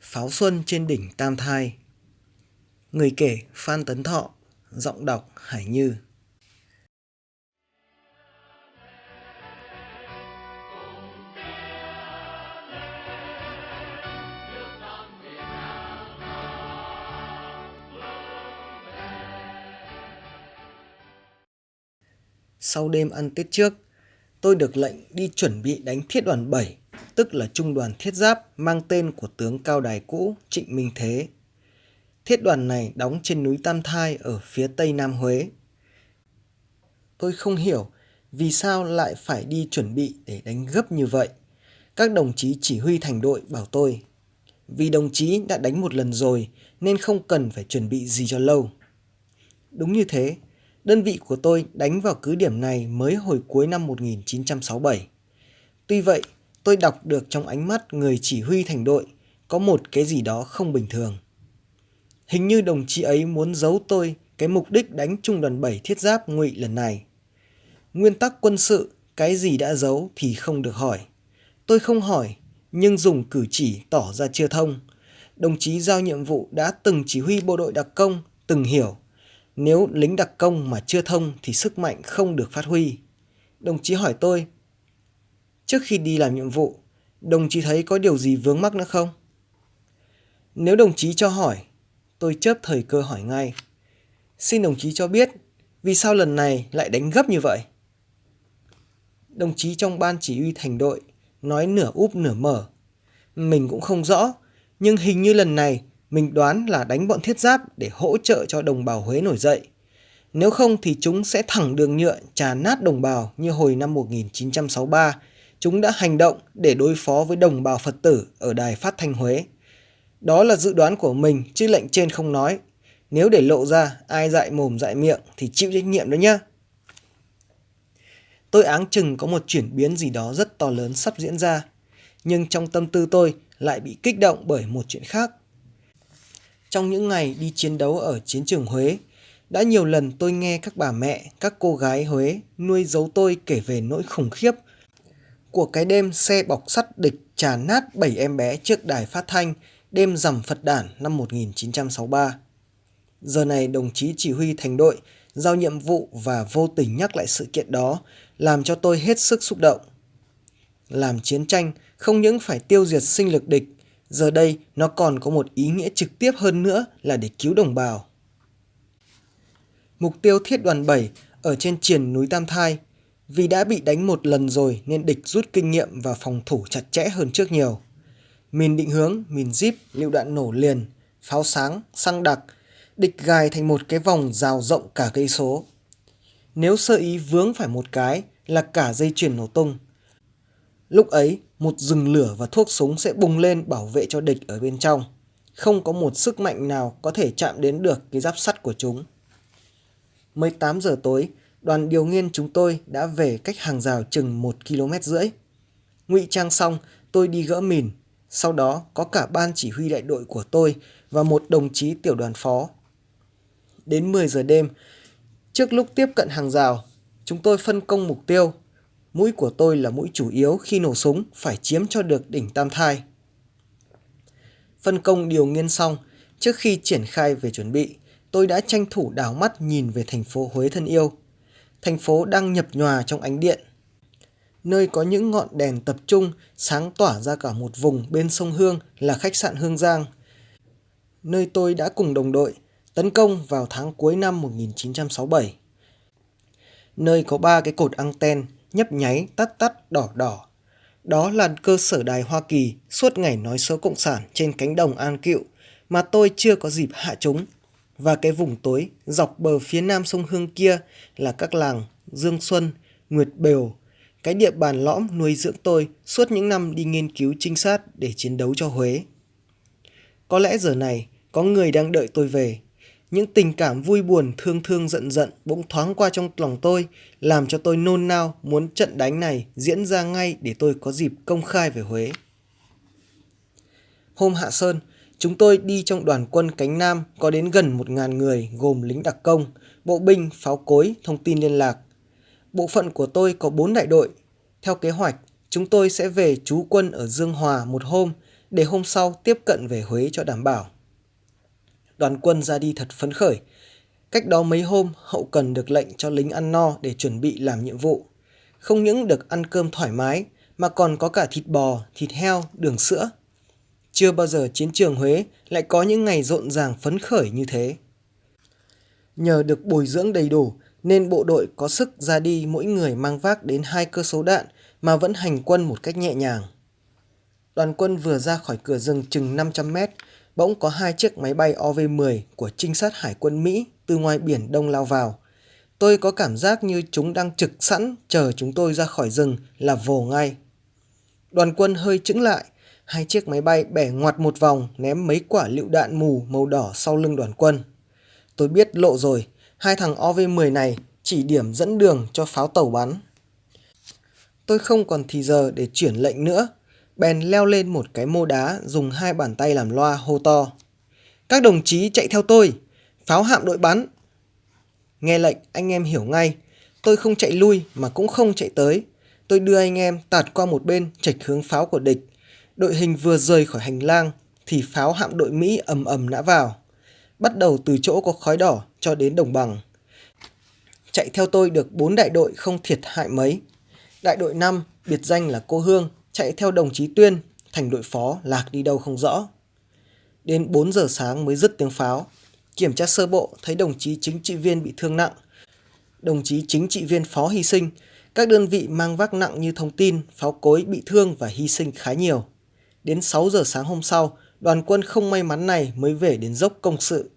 Pháo Xuân trên đỉnh Tam Thai. Người kể Phan Tấn Thọ Giọng đọc Hải Như. Sau đêm ăn Tết trước, tôi được lệnh đi chuẩn bị đánh thiết đoàn 7 tức là trung đoàn thiết giáp mang tên của tướng cao đài cũ Trịnh Minh Thế. Thiết đoàn này đóng trên núi Tam Thai ở phía tây Nam Huế. Tôi không hiểu vì sao lại phải đi chuẩn bị để đánh gấp như vậy. Các đồng chí chỉ huy thành đội bảo tôi, vì đồng chí đã đánh một lần rồi nên không cần phải chuẩn bị gì cho lâu. Đúng như thế, đơn vị của tôi đánh vào cứ điểm này mới hồi cuối năm 1967. Tuy vậy, tôi đọc được trong ánh mắt người chỉ huy thành đội có một cái gì đó không bình thường. Hình như đồng chí ấy muốn giấu tôi cái mục đích đánh trung đoàn 7 thiết giáp ngụy lần này. Nguyên tắc quân sự, cái gì đã giấu thì không được hỏi. Tôi không hỏi, nhưng dùng cử chỉ tỏ ra chưa thông. Đồng chí giao nhiệm vụ đã từng chỉ huy bộ đội đặc công, từng hiểu. Nếu lính đặc công mà chưa thông thì sức mạnh không được phát huy. Đồng chí hỏi tôi Trước khi đi làm nhiệm vụ, đồng chí thấy có điều gì vướng mắc nữa không? Nếu đồng chí cho hỏi, tôi chớp thời cơ hỏi ngay. Xin đồng chí cho biết, vì sao lần này lại đánh gấp như vậy? Đồng chí trong ban chỉ huy thành đội nói nửa úp nửa mở. Mình cũng không rõ, nhưng hình như lần này mình đoán là đánh bọn thiết giáp để hỗ trợ cho đồng bào Huế nổi dậy. Nếu không thì chúng sẽ thẳng đường nhựa trà nát đồng bào như hồi năm 1963 chúng đã hành động để đối phó với đồng bào Phật tử ở đài phát thanh Huế. Đó là dự đoán của mình chứ lệnh trên không nói. Nếu để lộ ra ai dạy mồm dạy miệng thì chịu trách nhiệm đó nhá. Tôi áng chừng có một chuyển biến gì đó rất to lớn sắp diễn ra. Nhưng trong tâm tư tôi lại bị kích động bởi một chuyện khác. Trong những ngày đi chiến đấu ở chiến trường Huế, đã nhiều lần tôi nghe các bà mẹ, các cô gái Huế nuôi giấu tôi kể về nỗi khủng khiếp của cái đêm xe bọc sắt địch trà nát 7 em bé trước đài phát thanh đêm rằm Phật đản năm 1963. Giờ này đồng chí chỉ huy thành đội giao nhiệm vụ và vô tình nhắc lại sự kiện đó làm cho tôi hết sức xúc động. Làm chiến tranh không những phải tiêu diệt sinh lực địch, giờ đây nó còn có một ý nghĩa trực tiếp hơn nữa là để cứu đồng bào. Mục tiêu thiết đoàn 7 ở trên triển núi Tam Thai vì đã bị đánh một lần rồi nên địch rút kinh nghiệm và phòng thủ chặt chẽ hơn trước nhiều. Mìn định hướng, mìn zip, lựu đạn nổ liền, pháo sáng, xăng đặc, địch gài thành một cái vòng rào rộng cả cây số. Nếu sơ ý vướng phải một cái là cả dây chuyền nổ tung. Lúc ấy, một rừng lửa và thuốc súng sẽ bùng lên bảo vệ cho địch ở bên trong. Không có một sức mạnh nào có thể chạm đến được cái giáp sắt của chúng. 18 giờ tối, đoàn điều nghiên chúng tôi đã về cách hàng rào chừng 1 km rưỡi. Ngụy trang xong, tôi đi gỡ mìn. Sau đó có cả ban chỉ huy đại đội của tôi và một đồng chí tiểu đoàn phó. Đến 10 giờ đêm, trước lúc tiếp cận hàng rào, chúng tôi phân công mục tiêu. Mũi của tôi là mũi chủ yếu khi nổ súng phải chiếm cho được đỉnh Tam Thai. Phân công điều nghiên xong, trước khi triển khai về chuẩn bị, tôi đã tranh thủ đảo mắt nhìn về thành phố Huế thân yêu thành phố đang nhập nhòa trong ánh điện. Nơi có những ngọn đèn tập trung, sáng tỏa ra cả một vùng bên sông Hương là khách sạn Hương Giang. Nơi tôi đã cùng đồng đội tấn công vào tháng cuối năm 1967. Nơi có ba cái cột anten nhấp nháy, tắt tắt, đỏ đỏ. Đó là cơ sở đài Hoa Kỳ suốt ngày nói số cộng sản trên cánh đồng An Cựu mà tôi chưa có dịp hạ chúng và cái vùng tối dọc bờ phía nam sông Hương kia là các làng Dương Xuân, Nguyệt Bều, cái địa bàn lõm nuôi dưỡng tôi suốt những năm đi nghiên cứu trinh sát để chiến đấu cho Huế. Có lẽ giờ này có người đang đợi tôi về. Những tình cảm vui buồn, thương thương giận giận bỗng thoáng qua trong lòng tôi, làm cho tôi nôn nao muốn trận đánh này diễn ra ngay để tôi có dịp công khai về Huế. Hôm hạ sơn, Chúng tôi đi trong đoàn quân cánh Nam có đến gần 1.000 người gồm lính đặc công, bộ binh, pháo cối, thông tin liên lạc. Bộ phận của tôi có 4 đại đội. Theo kế hoạch, chúng tôi sẽ về trú quân ở Dương Hòa một hôm để hôm sau tiếp cận về Huế cho đảm bảo. Đoàn quân ra đi thật phấn khởi. Cách đó mấy hôm, hậu cần được lệnh cho lính ăn no để chuẩn bị làm nhiệm vụ. Không những được ăn cơm thoải mái, mà còn có cả thịt bò, thịt heo, đường sữa. Chưa bao giờ chiến trường Huế lại có những ngày rộn ràng phấn khởi như thế. Nhờ được bồi dưỡng đầy đủ nên bộ đội có sức ra đi mỗi người mang vác đến hai cơ số đạn mà vẫn hành quân một cách nhẹ nhàng. Đoàn quân vừa ra khỏi cửa rừng chừng 500 mét, bỗng có hai chiếc máy bay OV-10 của trinh sát hải quân Mỹ từ ngoài biển Đông lao vào. Tôi có cảm giác như chúng đang trực sẵn chờ chúng tôi ra khỏi rừng là vồ ngay. Đoàn quân hơi chững lại, hai chiếc máy bay bẻ ngoặt một vòng ném mấy quả lựu đạn mù màu đỏ sau lưng đoàn quân. Tôi biết lộ rồi, hai thằng OV-10 này chỉ điểm dẫn đường cho pháo tàu bắn. Tôi không còn thì giờ để chuyển lệnh nữa, bèn leo lên một cái mô đá dùng hai bàn tay làm loa hô to. Các đồng chí chạy theo tôi, pháo hạm đội bắn. Nghe lệnh anh em hiểu ngay, tôi không chạy lui mà cũng không chạy tới. Tôi đưa anh em tạt qua một bên chạch hướng pháo của địch. Đội hình vừa rời khỏi hành lang thì pháo hạm đội Mỹ ầm ầm nã vào. Bắt đầu từ chỗ có khói đỏ cho đến đồng bằng. Chạy theo tôi được bốn đại đội không thiệt hại mấy. Đại đội 5, biệt danh là Cô Hương, chạy theo đồng chí Tuyên, thành đội phó lạc đi đâu không rõ. Đến 4 giờ sáng mới dứt tiếng pháo. Kiểm tra sơ bộ thấy đồng chí chính trị viên bị thương nặng. Đồng chí chính trị viên phó hy sinh. Các đơn vị mang vác nặng như thông tin, pháo cối bị thương và hy sinh khá nhiều. Đến 6 giờ sáng hôm sau, đoàn quân không may mắn này mới về đến dốc công sự.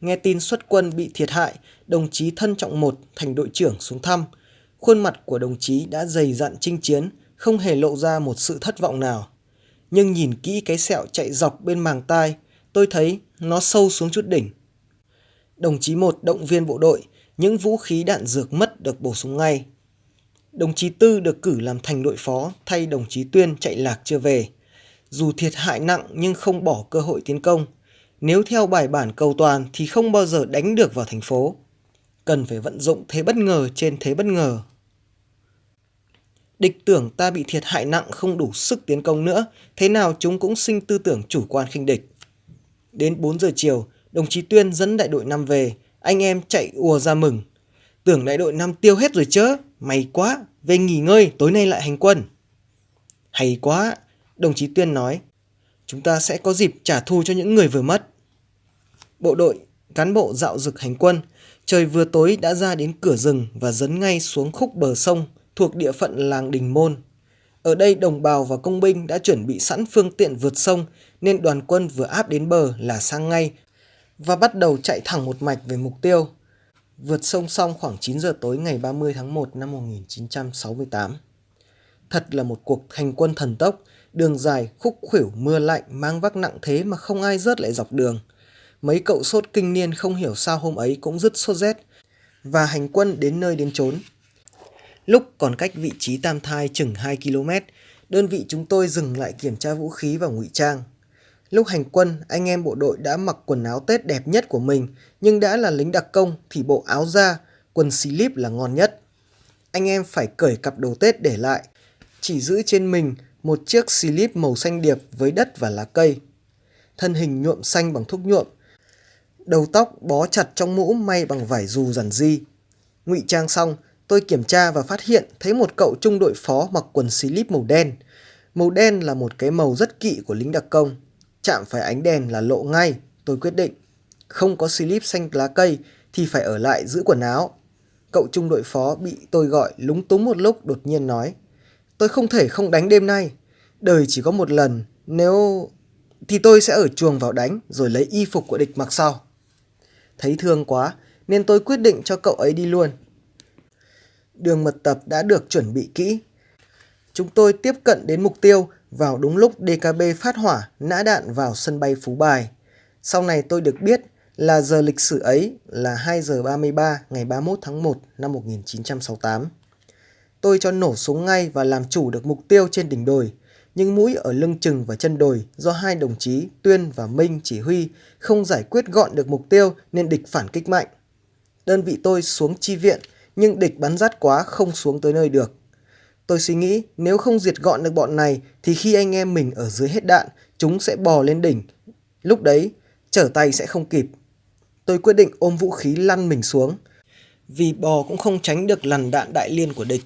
Nghe tin xuất quân bị thiệt hại, đồng chí thân trọng một thành đội trưởng xuống thăm. Khuôn mặt của đồng chí đã dày dặn chinh chiến, không hề lộ ra một sự thất vọng nào. Nhưng nhìn kỹ cái sẹo chạy dọc bên màng tai, tôi thấy nó sâu xuống chút đỉnh. Đồng chí một động viên bộ đội, những vũ khí đạn dược mất được bổ sung ngay. Đồng chí Tư được cử làm thành đội phó thay đồng chí Tuyên chạy lạc chưa về. Dù thiệt hại nặng nhưng không bỏ cơ hội tiến công. Nếu theo bài bản cầu toàn thì không bao giờ đánh được vào thành phố. Cần phải vận dụng thế bất ngờ trên thế bất ngờ Địch tưởng ta bị thiệt hại nặng không đủ sức tiến công nữa, thế nào chúng cũng sinh tư tưởng chủ quan khinh địch. Đến 4 giờ chiều, đồng chí Tuyên dẫn đại đội 5 về, anh em chạy ùa ra mừng. Tưởng đại đội 5 tiêu hết rồi chứ, may quá, về nghỉ ngơi, tối nay lại hành quân. Hay quá, đồng chí Tuyên nói, chúng ta sẽ có dịp trả thù cho những người vừa mất. Bộ đội, cán bộ dạo dực hành quân, trời vừa tối đã ra đến cửa rừng và dấn ngay xuống khúc bờ sông, thuộc địa phận làng Đình Môn. Ở đây đồng bào và công binh đã chuẩn bị sẵn phương tiện vượt sông nên đoàn quân vừa áp đến bờ là sang ngay và bắt đầu chạy thẳng một mạch về mục tiêu. Vượt sông xong khoảng 9 giờ tối ngày 30 tháng 1 năm 1968. Thật là một cuộc hành quân thần tốc, đường dài, khúc khuỷu, mưa lạnh, mang vác nặng thế mà không ai rớt lại dọc đường. Mấy cậu sốt kinh niên không hiểu sao hôm ấy cũng dứt sốt rét và hành quân đến nơi đến chốn Lúc còn cách vị trí tam thai chừng 2 km, đơn vị chúng tôi dừng lại kiểm tra vũ khí và ngụy trang. Lúc hành quân, anh em bộ đội đã mặc quần áo Tết đẹp nhất của mình, nhưng đã là lính đặc công thì bộ áo da, quần slip là ngon nhất. Anh em phải cởi cặp đồ Tết để lại, chỉ giữ trên mình một chiếc slip màu xanh điệp với đất và lá cây. Thân hình nhuộm xanh bằng thuốc nhuộm, đầu tóc bó chặt trong mũ may bằng vải dù giản di. Ngụy trang xong, tôi kiểm tra và phát hiện thấy một cậu trung đội phó mặc quần slip màu đen. Màu đen là một cái màu rất kỵ của lính đặc công. Chạm phải ánh đèn là lộ ngay, tôi quyết định. Không có slip xanh lá cây thì phải ở lại giữ quần áo. Cậu trung đội phó bị tôi gọi lúng túng một lúc đột nhiên nói. Tôi không thể không đánh đêm nay. Đời chỉ có một lần, nếu... Thì tôi sẽ ở chuồng vào đánh rồi lấy y phục của địch mặc sau. Thấy thương quá nên tôi quyết định cho cậu ấy đi luôn đường mật tập đã được chuẩn bị kỹ. Chúng tôi tiếp cận đến mục tiêu vào đúng lúc DKB phát hỏa nã đạn vào sân bay Phú Bài. Sau này tôi được biết là giờ lịch sử ấy là 2 giờ 33 ngày 31 tháng 1 năm 1968. Tôi cho nổ súng ngay và làm chủ được mục tiêu trên đỉnh đồi, nhưng mũi ở lưng chừng và chân đồi do hai đồng chí Tuyên và Minh chỉ huy không giải quyết gọn được mục tiêu nên địch phản kích mạnh. Đơn vị tôi xuống chi viện nhưng địch bắn rát quá không xuống tới nơi được. Tôi suy nghĩ nếu không diệt gọn được bọn này thì khi anh em mình ở dưới hết đạn, chúng sẽ bò lên đỉnh. Lúc đấy, trở tay sẽ không kịp. Tôi quyết định ôm vũ khí lăn mình xuống. Vì bò cũng không tránh được lằn đạn đại liên của địch.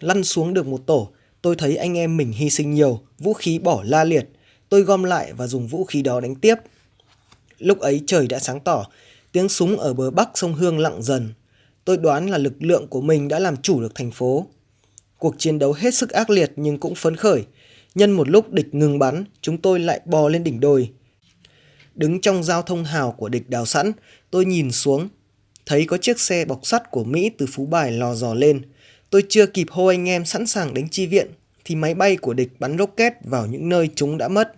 Lăn xuống được một tổ, tôi thấy anh em mình hy sinh nhiều, vũ khí bỏ la liệt. Tôi gom lại và dùng vũ khí đó đánh tiếp. Lúc ấy trời đã sáng tỏ, tiếng súng ở bờ bắc sông Hương lặng dần. Tôi đoán là lực lượng của mình đã làm chủ được thành phố. Cuộc chiến đấu hết sức ác liệt nhưng cũng phấn khởi. Nhân một lúc địch ngừng bắn, chúng tôi lại bò lên đỉnh đồi. Đứng trong giao thông hào của địch đào sẵn, tôi nhìn xuống, thấy có chiếc xe bọc sắt của Mỹ từ Phú Bài lò dò lên. Tôi chưa kịp hô anh em sẵn sàng đánh chi viện, thì máy bay của địch bắn rocket vào những nơi chúng đã mất.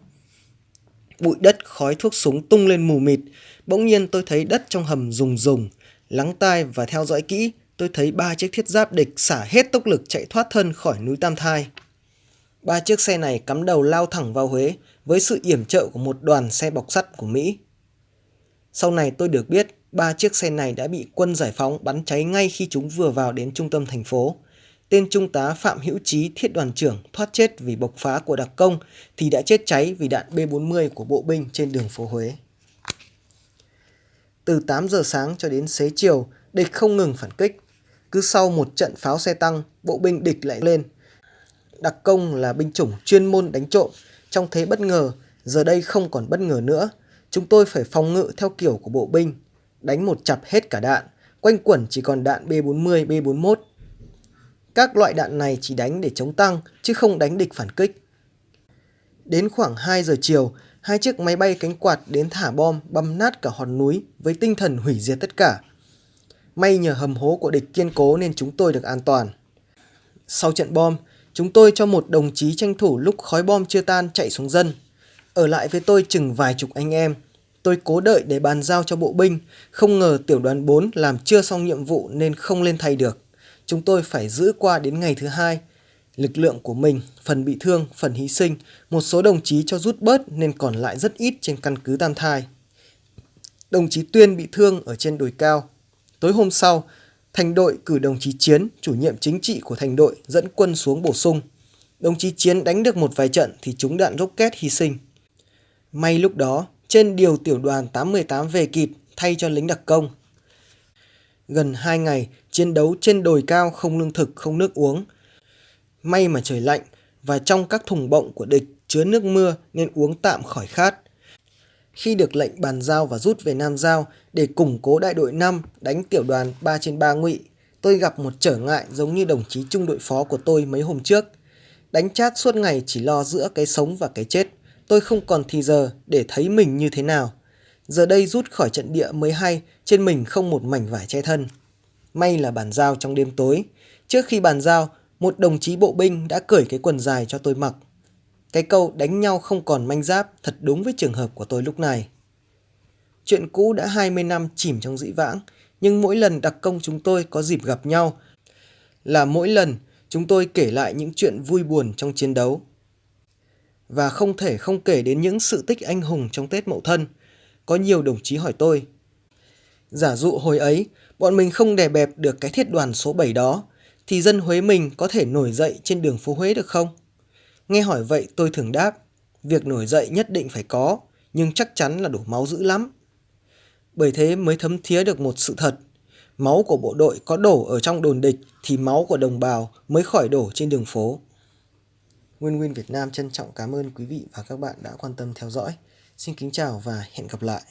Bụi đất khói thuốc súng tung lên mù mịt, bỗng nhiên tôi thấy đất trong hầm rùng rùng. Lắng tai và theo dõi kỹ, tôi thấy ba chiếc thiết giáp địch xả hết tốc lực chạy thoát thân khỏi núi Tam Thai. Ba chiếc xe này cắm đầu lao thẳng vào Huế với sự yểm trợ của một đoàn xe bọc sắt của Mỹ. Sau này tôi được biết ba chiếc xe này đã bị quân giải phóng bắn cháy ngay khi chúng vừa vào đến trung tâm thành phố. Tên trung tá Phạm Hữu Chí thiết đoàn trưởng thoát chết vì bộc phá của đặc công thì đã chết cháy vì đạn B-40 của bộ binh trên đường phố Huế. Từ 8 giờ sáng cho đến xế chiều, địch không ngừng phản kích. Cứ sau một trận pháo xe tăng, bộ binh địch lại lên. Đặc công là binh chủng chuyên môn đánh trộm, trong thế bất ngờ, giờ đây không còn bất ngờ nữa. Chúng tôi phải phòng ngự theo kiểu của bộ binh, đánh một chặp hết cả đạn, quanh quẩn chỉ còn đạn B40, B41. Các loại đạn này chỉ đánh để chống tăng, chứ không đánh địch phản kích. Đến khoảng 2 giờ chiều, hai chiếc máy bay cánh quạt đến thả bom băm nát cả hòn núi với tinh thần hủy diệt tất cả. May nhờ hầm hố của địch kiên cố nên chúng tôi được an toàn. Sau trận bom, chúng tôi cho một đồng chí tranh thủ lúc khói bom chưa tan chạy xuống dân. Ở lại với tôi chừng vài chục anh em. Tôi cố đợi để bàn giao cho bộ binh, không ngờ tiểu đoàn 4 làm chưa xong nhiệm vụ nên không lên thay được. Chúng tôi phải giữ qua đến ngày thứ hai. Lực lượng của mình, phần bị thương, phần hy sinh, một số đồng chí cho rút bớt nên còn lại rất ít trên căn cứ Tam Thai. Đồng chí Tuyên bị thương ở trên đồi cao, Tối hôm sau, thành đội cử đồng chí Chiến, chủ nhiệm chính trị của thành đội, dẫn quân xuống bổ sung. Đồng chí Chiến đánh được một vài trận thì trúng đạn rocket hy sinh. May lúc đó, trên điều tiểu đoàn 818 về kịp thay cho lính đặc công. Gần 2 ngày, chiến đấu trên đồi cao không lương thực, không nước uống. May mà trời lạnh và trong các thùng bọng của địch chứa nước mưa nên uống tạm khỏi khát. Khi được lệnh bàn giao và rút về Nam Giao để củng cố đại đội 5 đánh tiểu đoàn 3 trên 3 ngụy, tôi gặp một trở ngại giống như đồng chí trung đội phó của tôi mấy hôm trước. Đánh chát suốt ngày chỉ lo giữa cái sống và cái chết, tôi không còn thì giờ để thấy mình như thế nào. Giờ đây rút khỏi trận địa mới hay, trên mình không một mảnh vải che thân. May là bàn giao trong đêm tối. Trước khi bàn giao, một đồng chí bộ binh đã cởi cái quần dài cho tôi mặc. Cái câu đánh nhau không còn manh giáp thật đúng với trường hợp của tôi lúc này. Chuyện cũ đã 20 năm chìm trong dĩ vãng, nhưng mỗi lần đặc công chúng tôi có dịp gặp nhau là mỗi lần chúng tôi kể lại những chuyện vui buồn trong chiến đấu. Và không thể không kể đến những sự tích anh hùng trong Tết Mậu Thân. Có nhiều đồng chí hỏi tôi. Giả dụ hồi ấy, bọn mình không đè bẹp được cái thiết đoàn số 7 đó, thì dân Huế mình có thể nổi dậy trên đường phố Huế được không? Nghe hỏi vậy tôi thường đáp, việc nổi dậy nhất định phải có, nhưng chắc chắn là đổ máu dữ lắm. Bởi thế mới thấm thía được một sự thật, máu của bộ đội có đổ ở trong đồn địch thì máu của đồng bào mới khỏi đổ trên đường phố. Nguyên Nguyên Việt Nam trân trọng cảm ơn quý vị và các bạn đã quan tâm theo dõi. Xin kính chào và hẹn gặp lại.